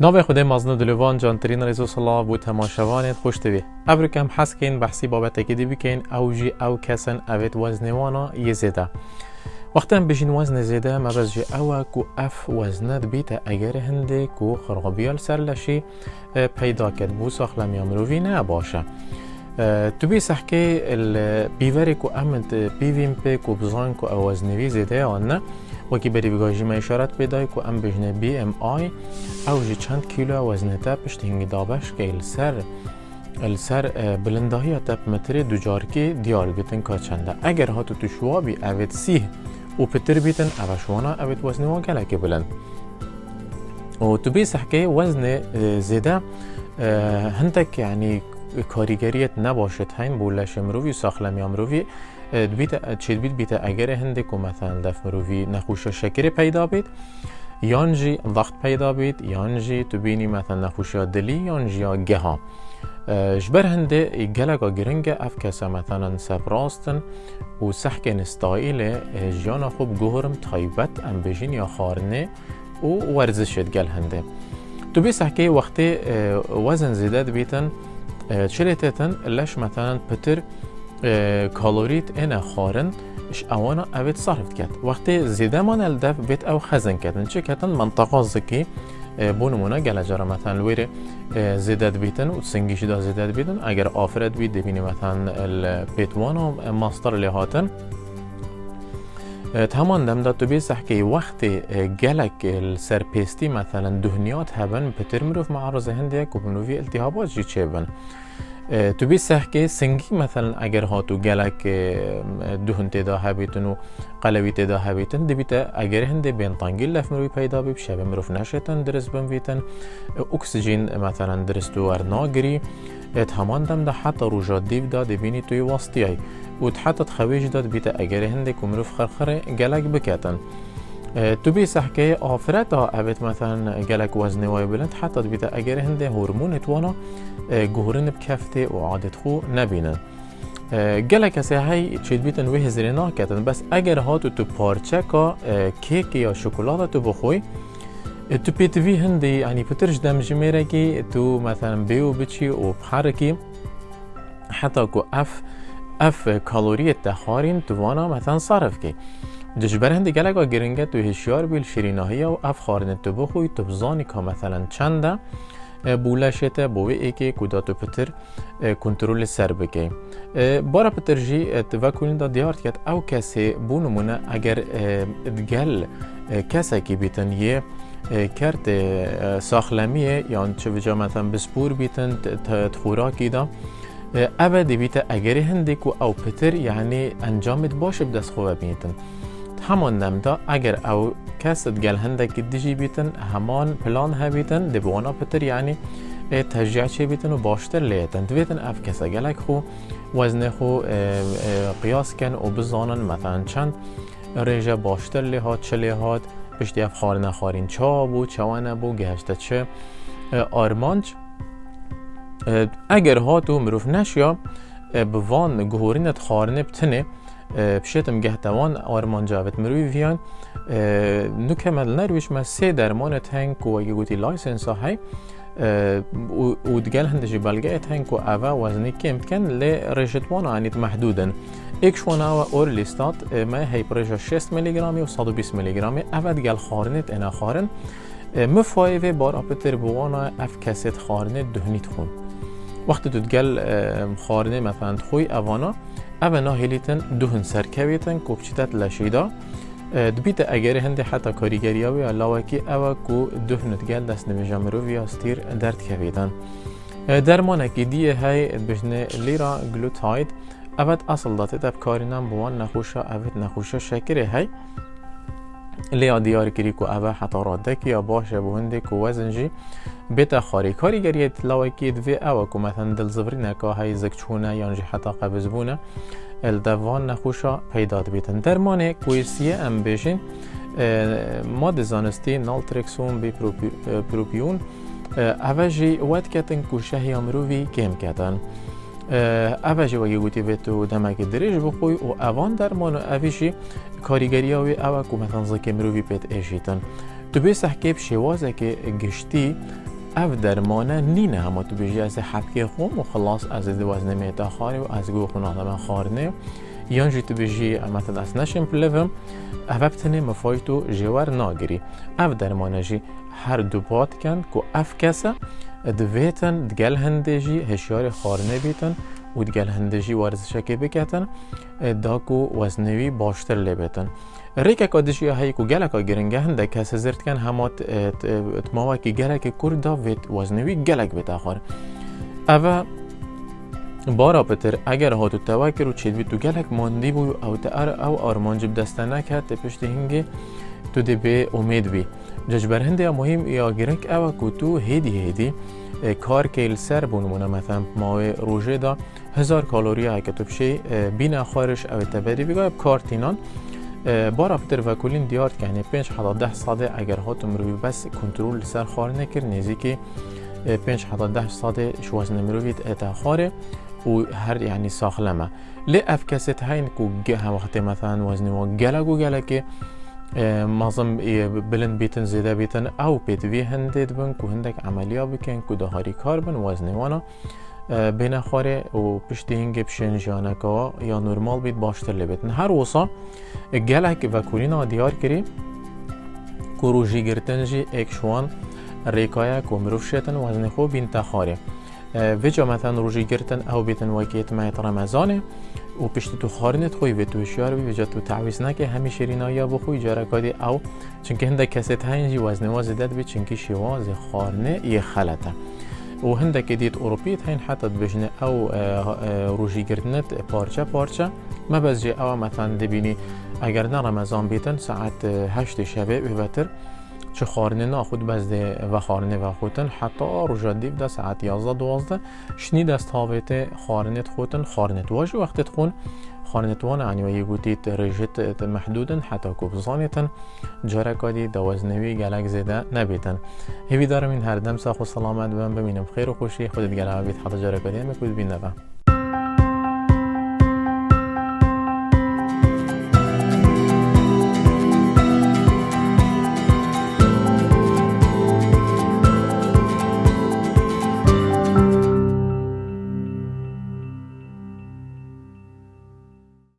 ناوی خود مازن دلوان جانترین رزو صلاح بو تماشاوانت خوش توی ابرو کم حس کن بحثی بابت اکی دی بکن أو جی أو کسن اوید وزنوانا یه زیده. وقتا بجین وزن زیده مبز جی أو کو اف وزند بیت. اگر هنده کو خرابیال سر لشی پیدا کد بو ساخلمی امروی نه باشه. تو بی سحکه البیوری کو امنت بیویم پی کو وەکی بەریڤگاژیمە ئشارەت پێدای و ئەم بژنە BMI ئەو ژی چەند کیلو وەزنێتە پشتینگی دابشکەی لەسەر لەسەر بلنداهیە تەپمەترێ دوجارکی دیار بتن کا چەندە. ئەگەر هاتو تو شوابی ئەوێت سیه و پتر بیتن ئەوە شوانە ئەوێت وەزنەوە گەلێکی بلند. و تو بێ سەحکەی وەزنێ زێدە هەندێک یعنی کاریگەریت نەباشێت هەین بۆ لە شمرووی و ساخلەمی بیت چید بیت بیت اگر هنده که مثلا دف مروی نخوش شکر پیدا بید. یان جی ضغط پیدا بید. یان جی تو بینی مثلا نخوش دلی. یان جی گها. جبر هنده گلگا گرنگ اف کسا مثلا سپراستن و سحک نستایل جیان خوب گهرم تایبت ام بجین یا خارنه و ورزشت گل هنده. تو بی سحکه وقتی وزن زیدت بیتن چلیتتن لش مثلا پتر کالوریت اینا خارن. اش اوانا اوید صرف کرد. وقتی زیده من الدف بیت أو خزن کردن چه کردن؟ منطقه زکی بونمونا گله جرا مثلا لویر زیدت بیتن و سنگیش دا زیدت بیتن. اگر آفرت بید دبینی مثلا البیتوان و ماستر لهاتن تمام دم دا تو بیسح که وقت گلک السرپیستی مثلا دهنیات هبن پتر مروف معرض هندیک و بنوی التهابات جی چه بن؟ تو بی سحکه سنگی مثلا اگر هاتو گلک دهن تدا هبیتن و قلوی تدا هبیتن دبیت اگر هنده بین تانگیل لف مروی پیدا بی شب مروف نشتن درست بمویتن اکسیژن مثلا درست و ارناگری همان دم ده حتی روژا دیو دا دبینی توی واسطی ای و حتی تخویج داد بیت اگر هنده که مروف خرخره گلک بکتن تو بی سحکه آفرت ها اوید مثلا گلک وزن وای بلند حتی بیت اگر هنده هورمون توانا گهورن بکفته و عادت خو نبینن گله کسی های چید بیتن وی هزری ناکتن بس اگر هاتو تو پارچه کا کیک یا تو بخوی تو پیتوی هندی یعنی پترش دم کی تو مثلا بیو بچی و بحرکی حتی که أف أف کالوری تخارین تو وأنا مثلا صرف کی دشبرند گلگا گرنگه تو هشیار بیل شیریناهی و افخارن تو بخوی تو بزانی که مثلا چنده بوله شده بوی ای که پتر کنترول سر بگی بارا پترجی جی تو وکولین دا دیارت کت او کسی بونمونه اگر گل کسی که بیتن یه کرد ساخلمیه یا چه بجا مثلا بسپور بیتن تخوراکی دا. اوه دیویت اگر هندی کو او پتر یعنی انجامت باشه بدست خوبه بیتن. همان نمدا اگر او کس گل هندك دیجی بیتن همان پلان هبیتن دبوانا پتر یعنی تشجیع چه بیتن و باشتر لیتن دویتن اف کسا گلک خو وزن خو قیاس کن و بزانن مثلا چند ریجه باشتر لیهات چه لیهات پشتی اف خار نخارین چا بو چوانه بو گهشته چه آرمانج اگر هاتو مروف نشیا بوان گهورینت خارنه بتنه بشتم گهتوان آرمان جاوت مروی ویان نکمل نرویش ما سه درمان تنک و اگه گوتی لایسنس های و اوه وزنی کم کن لی رشتوان آنید محدودن ایک شوان اوه اور لیستات ما هی پرشا 6 میلی گرامی و 120 میلی گرامی اوه دگل خارنت أنا خارن مفایوه بار اپتر بوانا اف کسیت خارنت دهنیت خون وقتی تو دگل خارنه مثلا خوی اوانا اوه ناهلیتن دهن سرکویتن کوبچیتت لشیدا دبیت اگر هنده حتی کاریگری ها و لاوکی أو کو دهنت گل دست نمیجا مرو و استیر درد کویدن درمان که دیه های بجنه لیرا گلوتاید اوت اصل داته تب کارینم بوان نخوشا اوت نخوشا شکره های لیا دیار کری کو اوه حتی رادک یا باشه بونده کو وزن جی بیتا خاری کاریگریت لاوکی دوی أو کو مثلا دل زبرینه که های زکچونه یا جی حتی قبض بونه الدوان نخوشا پیدا بیتن. درمان کویسیه ام بیشین ماده زانستی نالترکسون بی پروپیون. اوجی ود کتن کوشه هی امروی کم کتن. اوجی وگی گوتی بیتو دمک دریج بخوی و اوان درمان اویشی کاریگری اوی او کو مثلا زکی مروی پیت ایشیتن تو بی سحکیب شوازه که گشتی اف درمانه نینه همه تو بیجی از حبکی خوم و خلاص از دو وزن میتا خاری و از گو خونه آدم خارنه. یان جی تو بیجی مثلا از نشم پلوم اف بتنه مفایتو جوار ناگری. اف درمانه جی هر دو بات کن که اف کسه. دویتن دگل هنده جی هشیار خارنه بیتن و دگل هنده جی ورزشکی بکتن داکو وزنوی باشتر لبتن ریکا کادشی هایی کو گلک گرنگه هنده کس زرت کن همات اتماوا کی گلک کردا ویت وزنوی گلک بتاخر اوه بارا پتر اگر هاتو توکر و چید بی تو گلک ماندی بو او تار او آرمان جب دسته نکرد پشت هنگه تو دی به امید بی. ججبر هنده مهم یا گرنگ او کو تو هیدی هیدی کار که سر بونمونه مثلا ماوی روژه دا هزار کالوری ها که تو بشه بین خارش او تبری بگاه کارتینان بارا پتر و کلین دیار که 5 حتا ده ساده اگر هاتم روی بس کنترل سر خار نکر نزدیک 5 حتا ده ساده شواز نمرویت اتا خاره و هر يعني ساخلمه. لی اف کست هین کو هم وقت مثلا وزن و گلگو گلکه مازم بلند بیتن زیده بیتن أو پیت وی هندید بن کو هندک عملیا بکن کو دهاری کار بن وزن وأنا. بین خوره و پشت هنگه پشن جانکا یا نرمال بید باشتر لبیتن هر وصا گلک و کولینا دیار کری. کو روژی گرتن جی ایک شوان ریکایا کو مروف شیتن وزن خو بین تخاره ویجا مثلا روژی گرتن او بیتن وکیت مایت رمضانه و پشت تو خارنت خوی به تو شیار بی وجا تو تعویز نکه همی شیرینا یا بخوی جارا کادی او چونکه هنده کسی تاینجی وزن وازدت بی چونکه شواز خارنه یه خلطه و هندك ديت أوروبيت هين حتى بجنة أو روجي گرتنت پارچه پارچه ما بس أو مثلا دبيني اگر نه رمضان بیتن ساعت هشت شبه بهتر چه خارنه ناخود بزده و خارنه و خودتن حتی روژا دیب ده ساعت 11 12 شنی دست هاویت خارنت خودتن خارنت واج وقت خون. خارنت وان يعني ويقوليت رجت محدودا حتى كوبزانيتن جاركادي دوازنوي گلک زده نبیتن. هیوی دارم این هر دم ساخ و سلامت بم. ببینم خیر و خوشی. خودت گلک بیت حتی جارکادی هم بین